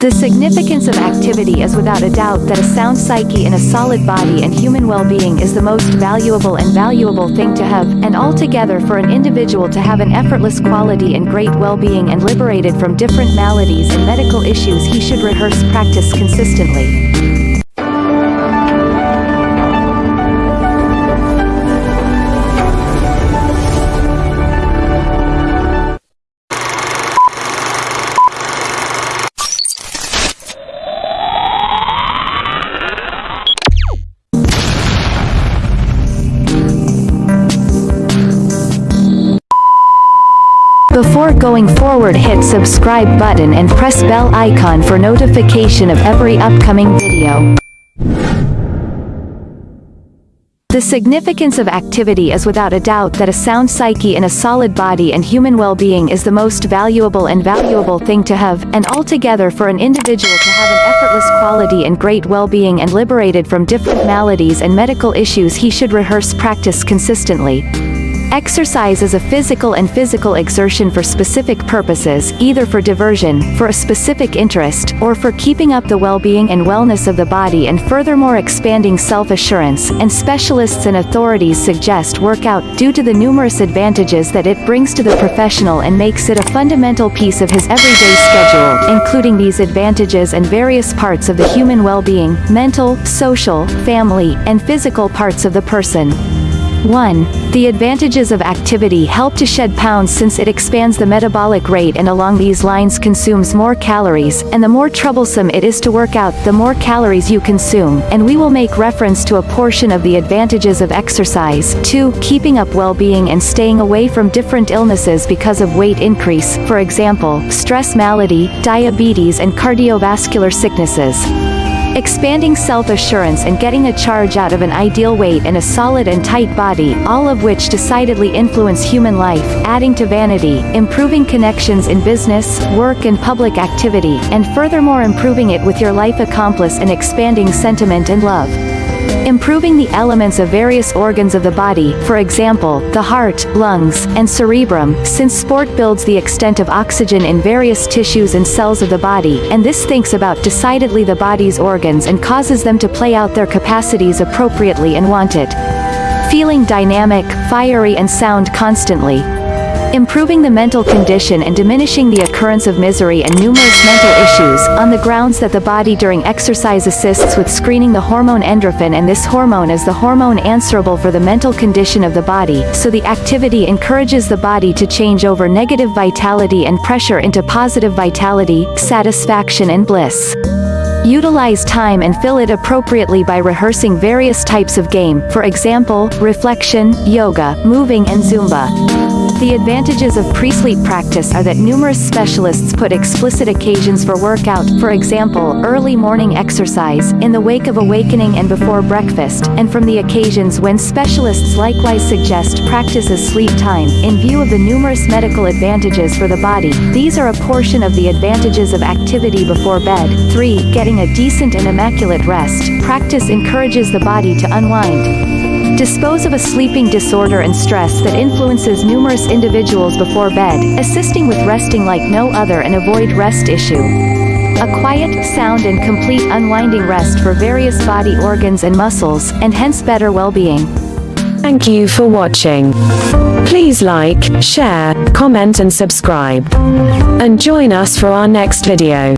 The significance of activity is without a doubt that a sound psyche in a solid body and human well-being is the most valuable and valuable thing to have, and altogether for an individual to have an effortless quality and great well-being and liberated from different maladies and medical issues he should rehearse practice consistently. Before going forward hit subscribe button and press bell icon for notification of every upcoming video. The significance of activity is without a doubt that a sound psyche in a solid body and human well-being is the most valuable and valuable thing to have, and altogether for an individual to have an effortless quality and great well-being and liberated from different maladies and medical issues he should rehearse practice consistently. Exercise is a physical and physical exertion for specific purposes, either for diversion, for a specific interest, or for keeping up the well-being and wellness of the body and furthermore expanding self-assurance, and specialists and authorities suggest workout due to the numerous advantages that it brings to the professional and makes it a fundamental piece of his everyday schedule, including these advantages and various parts of the human well-being, mental, social, family, and physical parts of the person. 1. The advantages of activity help to shed pounds since it expands the metabolic rate and along these lines consumes more calories, and the more troublesome it is to work out, the more calories you consume, and we will make reference to a portion of the advantages of exercise. 2. Keeping up well-being and staying away from different illnesses because of weight increase, for example, stress malady, diabetes and cardiovascular sicknesses. Expanding self-assurance and getting a charge out of an ideal weight and a solid and tight body, all of which decidedly influence human life, adding to vanity, improving connections in business, work and public activity, and furthermore improving it with your life accomplice and expanding sentiment and love. Improving the elements of various organs of the body, for example, the heart, lungs, and cerebrum, since sport builds the extent of oxygen in various tissues and cells of the body, and this thinks about decidedly the body's organs and causes them to play out their capacities appropriately and wanted. Feeling dynamic, fiery and sound constantly, improving the mental condition and diminishing the occurrence of misery and numerous mental issues, on the grounds that the body during exercise assists with screening the hormone endorphin and this hormone is the hormone answerable for the mental condition of the body, so the activity encourages the body to change over negative vitality and pressure into positive vitality, satisfaction and bliss. Utilize time and fill it appropriately by rehearsing various types of game, for example, reflection, yoga, moving and Zumba. The advantages of pre-sleep practice are that numerous specialists put explicit occasions for workout, for example, early morning exercise, in the wake of awakening and before breakfast, and from the occasions when specialists likewise suggest practice as sleep time, in view of the numerous medical advantages for the body. These are a portion of the advantages of activity before bed. 3. Getting a decent and immaculate rest. Practice encourages the body to unwind. Dispose of a sleeping disorder and stress that influences numerous individuals before bed, assisting with resting like no other and avoid rest issue. A quiet, sound and complete unwinding rest for various body organs and muscles, and hence better well-being. Thank you for watching. Please like, share, comment and subscribe. And join us for our next video.